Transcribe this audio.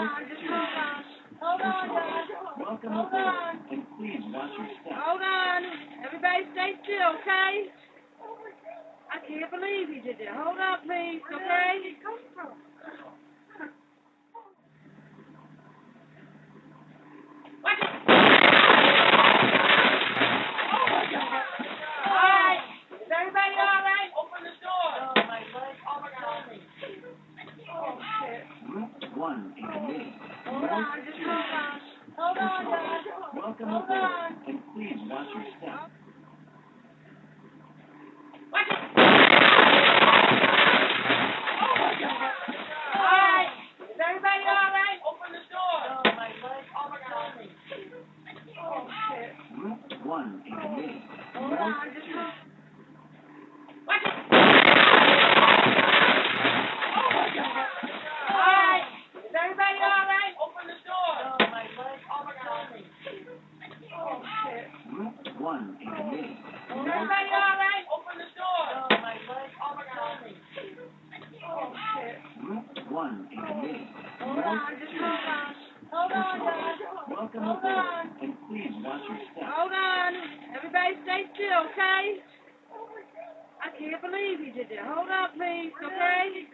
Hold on, just hold on. Hold on. Welcome Hold aboard. Hold on. Everybody stay still, okay? I can't believe you did that. Hold on, please, okay? Watch it. All right. Is everybody all right? Open the door. Oh, my leg. Oh, my God. Oh, shit. Route one in me. Hold on, just hold on. Hold on, guys. Welcome Hold aboard, on. and please watch your step. Watch it. Oh my God. All right. Is everybody all right? Open the door. Oh my leg. Oh my God. Oh shit. Route one in me. Hold on, just hold. Watch it. Oh my God. All right. Is everybody all right? Open the door. Oh my leg. Oh my God. Oh shit. Route one in me. Is everybody? Open the door. Oh my. Oh my God. One. Hold on, just hold on. Hold on, guys. Hold on. and please watch your step. Hold on. Everybody stay still, okay? I can't believe you did that. Hold up, please, okay?